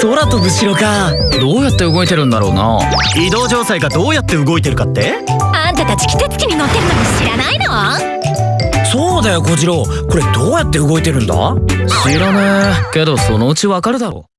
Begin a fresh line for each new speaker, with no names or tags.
空飛ぶ城か。
どうやって動いてるんだろうな。
移動城塞がどうやって動いてるかって？
あんたたち季節機に乗ってるのに知らないの？
そうだよ小次郎。これどうやって動いてるんだ？
知らねえけどそのうちわかるだろ